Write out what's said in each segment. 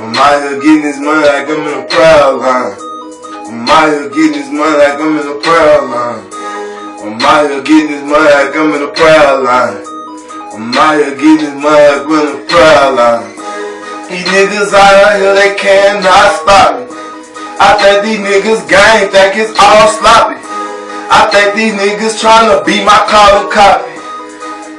here getting this money like I'm in a proud line. I'm out here getting this money like I'm in a proud line. I'm out here getting this money like I'm in a proud line. I'm out here getting this money like I'm in a proud line. These niggas out here, they cannot stop me. I think these niggas gang think it's all sloppy. I think these niggas tryna be my carbon copy.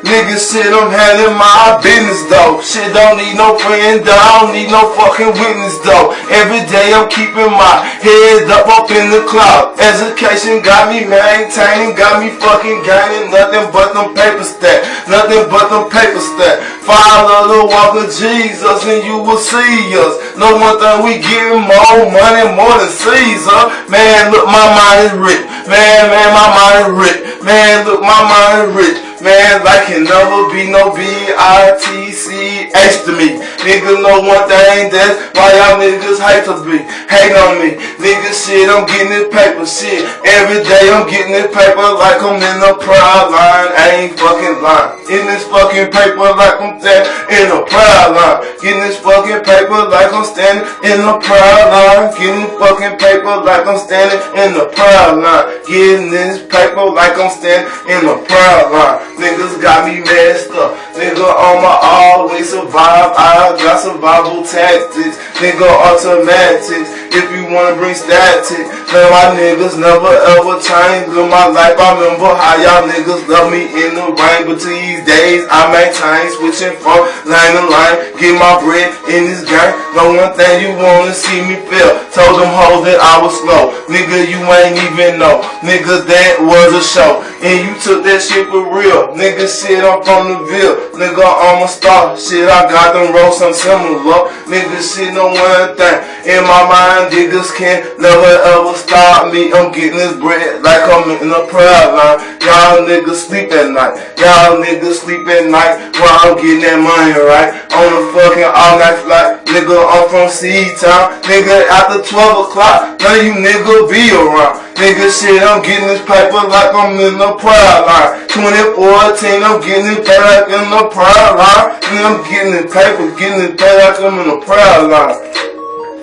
Niggas shit, I'm handling my business though. Shit don't need no friend, though. I don't need no fucking witness though. Every day I'm keeping my head up up in the cloud. Education got me maintaining, got me fucking gaining nothing but them paper stack. Nothing but them paper stack. Follow the walk of Jesus and you will see us. No one thing we getting more money, more than Caesar. Man, look, my mind is rich. Man, man, my mind is rich. Man, look, my mind is rich. Man, like can never be no B-I-T-C-H to me. Niggas know one thing, that's why y'all niggas hate to be. Hate on me. Niggas shit, I'm getting this paper shit. Every day I'm getting this paper like I'm in a proud line. I ain't fucking lying. In this fucking paper like I'm standing in a proud line. Getting this fucking paper like I'm standing in a proud line. Getting fucking paper like I'm standing in proud line. Getting this paper like I'm standing in a proud line. Niggas got me messed up. Nigga on my always survive. I got survival tactics. Nigga automatics. If you wanna bring static, man, my niggas never ever change in my life. I remember how y'all niggas love me in the rain, but these days I maintain switching from line to line. Get my bread in this game. No one thing you wanna see me feel. Told them hoes that I was slow. Nigga, you ain't even know. Nigga, that was a show. And you took that shit for real. Nigga, shit, I'm from the Ville. Nigga, I'm a star. Shit, I got them roll some similar. Nigga, shit, no one thing. In my mind, niggas can't never ever stop me. I'm getting this bread like I'm in a prayer line. Y'all niggas sleep at night. Y'all niggas sleep at night while I'm getting that money right. On a fucking all night flight. Nigga, I'm from C-Town. Nigga, after 12 o'clock, none of you nigga be around. Nigga, shit, I'm getting this paper like I'm in the prayer line. 2014, I'm getting it paper like in the prayer line. And I'm getting this paper, getting this paper like I'm in the prayer line.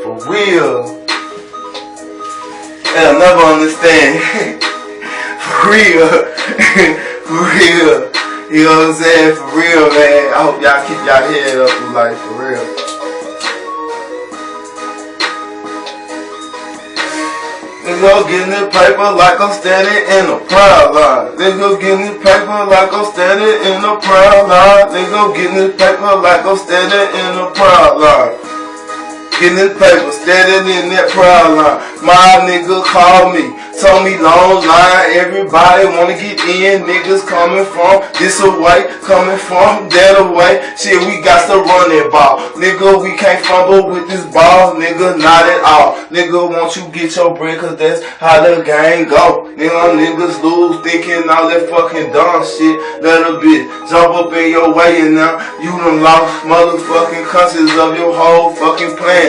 For real. They'll never understand. Real. For real. You know what I'm saying? For real, man. I hope y'all keep y'all head up in life, for real. Nigga getting this paper like I'm standing in a proud line. Nigga getting this paper like I'm standing in a proud line. Nigga getting this paper like I'm standing in a proud line. Getting this paper, standing in that proud line. My nigga called me. Told me long line, everybody wanna get in. Niggas coming from this away, coming from that away. Shit, we got to run that ball. Nigga, we can't fumble with this ball. Nigga, not at all. Nigga, won't you get your bread, cause that's how the game go. Nigga, niggas lose, thinking all that fucking dumb shit. Little a bitch jump up in your way and now you done lost motherfucking conscience of your whole fucking plan.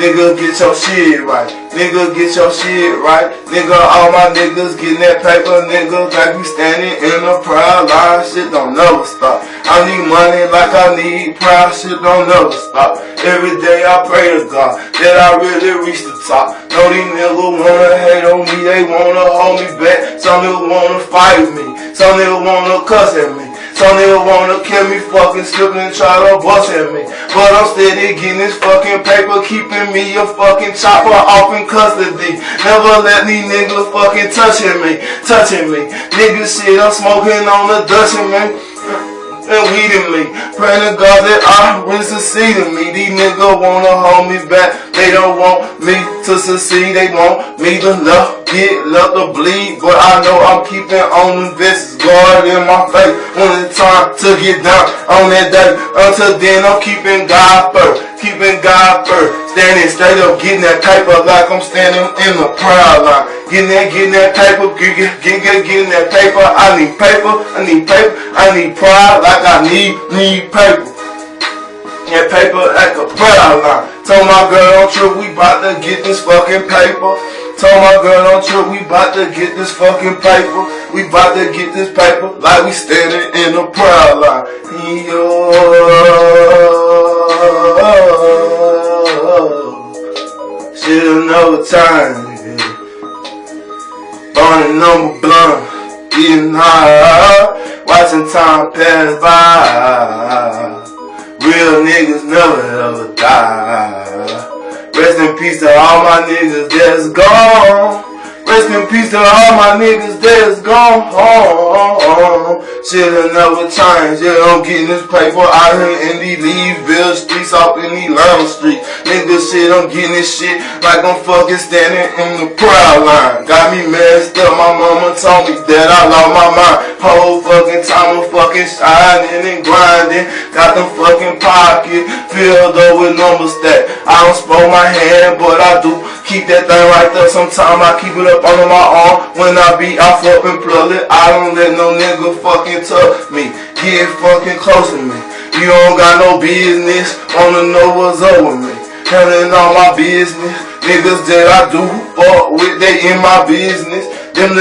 Nigga, get your shit right. Nigga, get your shit right. Nigga, all my niggas getting that paper. Nigga, like we standing in a proud line. Shit don't never stop. I need money like I need pride. Shit don't never stop. Every day I pray to God that I really reach the top. No, these niggas wanna hate on me. They wanna hold me back. Some niggas wanna fight me. Some niggas wanna cuss at me. Some nigga wanna kill me, fucking slipping and try to bust at me. But I'm steady getting this fucking paper, keeping me a fucking chopper off in custody. Never let these niggas fucking touching me, touching me. Nigga shit, I'm smoking on the Dutchman, man and weeding me. Praying to God that I will succeed in me. These niggas wanna hold me back. They don't want me to succeed. They want me to love, get love to bleed. But I know I'm keeping on the business. God in my face when it's time to get down on that day. Until then, I'm keeping God first. Keeping God first. Standing straight up, getting that paper like I'm standing in the proud line. Getting that, getting that paper, getting, getting, getting that paper. I need paper, I need paper, I need pride like I need, need paper. That paper like a prayer line. Told my girl trip we bout to get this fucking paper. Told my girl on trip we bout to get this fucking paper. We bout to get this paper like we standing in a prayer line. Yo. another time. Burning number blunt, getting high, watching time pass by. Real niggas never ever die. Rest in peace to all my niggas that's gone. Rest in peace to all my niggas that's gone oh, home. Shit'll never change. Yeah, I'm getting this paper out here in these Leesville streets, off in these Lama streets. Nigga shit, I'm getting this shit like I'm fucking standing in the proud line. Got me messed up. My mama told me that I lost my mind. Whole fucking time I'm fucking shining and grinding. Got them fucking pockets filled up with numbers that I don't spoil my hand, but I do keep that thing right there. Sometimes I keep it up under my arm when I be off up and plug it. I don't let no nigga fucking touch me. Get fucking close to me. You don't got no business. Wanna know what's up with me. Handling all my business. Niggas that I do fuck with, they in my business.